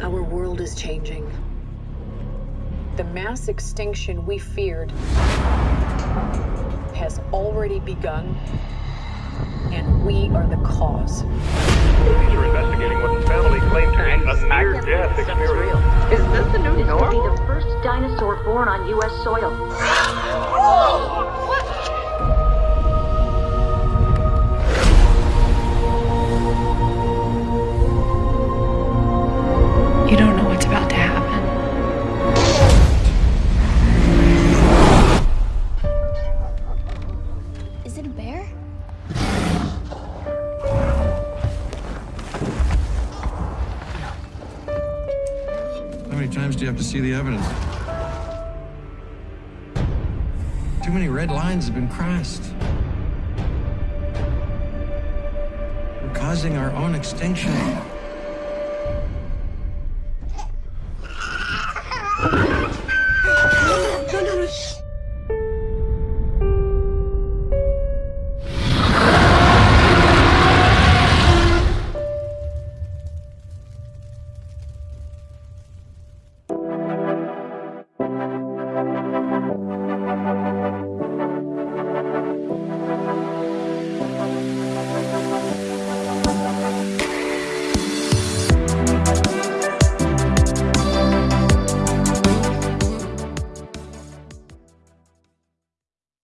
is changing. The mass extinction we feared has already begun, and we are the cause. Police are investigating what the family claimed to be a near-death experience. Is this the new This could be normal? the first dinosaur born on U.S. soil. many times do you have to see the evidence? Too many red lines have been crossed. We're causing our own extinction.